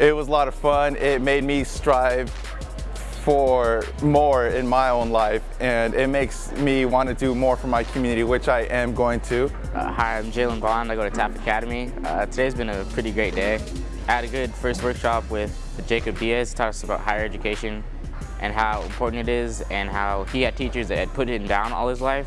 It was a lot of fun. It made me strive for more in my own life and it makes me want to do more for my community, which I am going to. Uh, hi, I'm Jalen Bond. I go to Taft Academy. Uh, today's been a pretty great day. I had a good first workshop with Jacob Diaz, taught us about higher education and how important it is and how he had teachers that had put him down all his life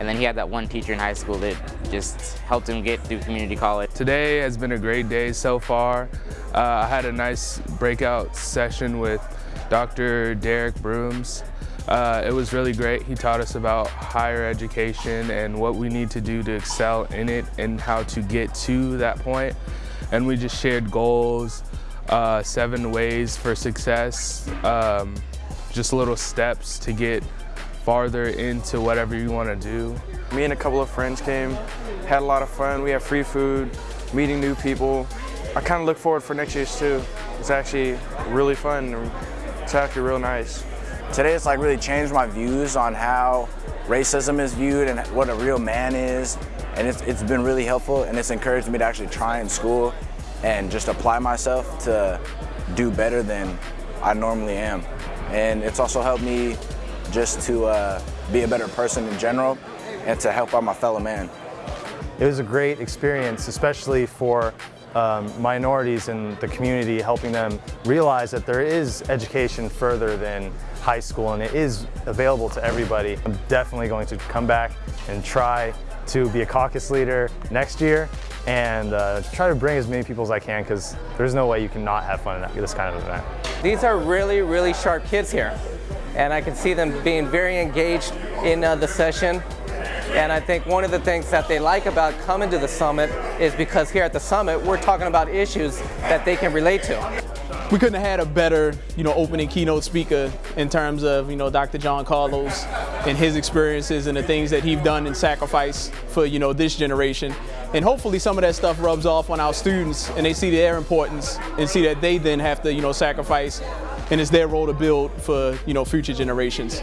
and then he had that one teacher in high school that just helped him get through community college. Today has been a great day so far. Uh, I had a nice breakout session with Dr. Derrick Brooms. Uh, it was really great. He taught us about higher education and what we need to do to excel in it and how to get to that point. And we just shared goals, uh, seven ways for success, um, just little steps to get farther into whatever you want to do. Me and a couple of friends came, had a lot of fun. We had free food, meeting new people. I kind of look forward for next year's too. It's actually really fun. It's actually real nice. Today it's like really changed my views on how racism is viewed and what a real man is. And it's, it's been really helpful and it's encouraged me to actually try in school and just apply myself to do better than I normally am. And it's also helped me just to uh, be a better person in general and to help out my fellow man. It was a great experience, especially for um, minorities in the community, helping them realize that there is education further than high school and it is available to everybody. I'm definitely going to come back and try to be a caucus leader next year and uh, try to bring as many people as I can because there's no way you can not have fun at this kind of event. These are really, really sharp kids here and I can see them being very engaged in uh, the session and I think one of the things that they like about coming to the summit is because here at the summit, we're talking about issues that they can relate to. We couldn't have had a better, you know, opening keynote speaker in terms of, you know, Dr. John Carlos and his experiences and the things that he's done and sacrificed for, you know, this generation. And hopefully some of that stuff rubs off on our students and they see their importance and see that they then have to, you know, sacrifice and it's their role to build for you know future generations.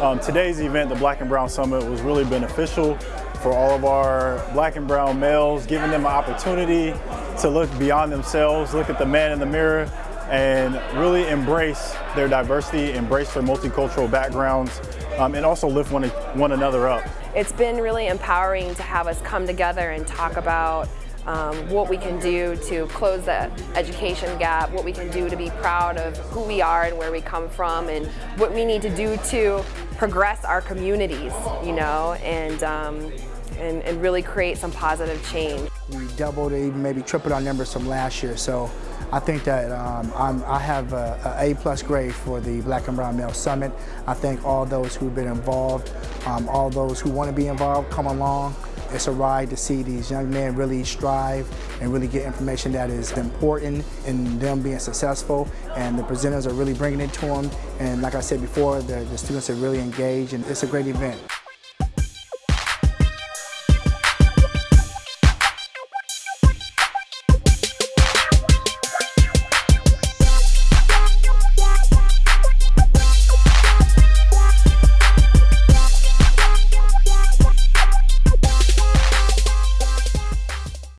Um, today's event, the Black and Brown Summit, was really beneficial for all of our black and brown males, giving them an opportunity to look beyond themselves, look at the man in the mirror, and really embrace their diversity, embrace their multicultural backgrounds, um, and also lift one, one another up. It's been really empowering to have us come together and talk about um, what we can do to close the education gap, what we can do to be proud of who we are and where we come from, and what we need to do to progress our communities, you know, and, um, and, and really create some positive change. We doubled, even maybe tripled our numbers from last year, so I think that um, i have a, a, a plus grade for the Black and Brown Male Summit. I thank all those who've been involved, um, all those who want to be involved, come along. It's a ride to see these young men really strive and really get information that is important in them being successful and the presenters are really bringing it to them and like I said before, the, the students are really engaged and it's a great event.